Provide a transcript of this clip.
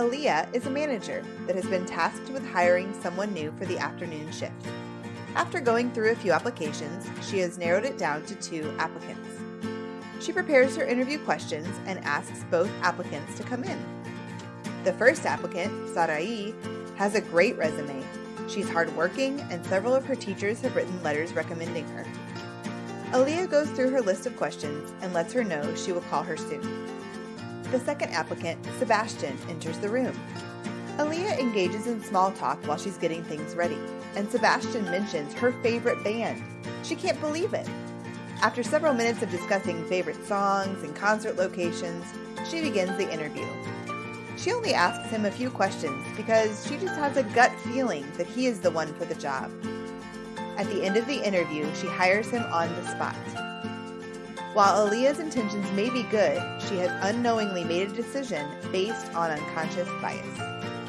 Aaliyah is a manager that has been tasked with hiring someone new for the afternoon shift. After going through a few applications, she has narrowed it down to two applicants. She prepares her interview questions and asks both applicants to come in. The first applicant, Sarai, has a great resume. She's hardworking, and several of her teachers have written letters recommending her. Aaliyah goes through her list of questions and lets her know she will call her soon. The second applicant, Sebastian, enters the room. Aaliyah engages in small talk while she's getting things ready, and Sebastian mentions her favorite band. She can't believe it. After several minutes of discussing favorite songs and concert locations, she begins the interview. She only asks him a few questions because she just has a gut feeling that he is the one for the job. At the end of the interview, she hires him on the spot. While Aaliyah's intentions may be good, she has unknowingly made a decision based on unconscious bias.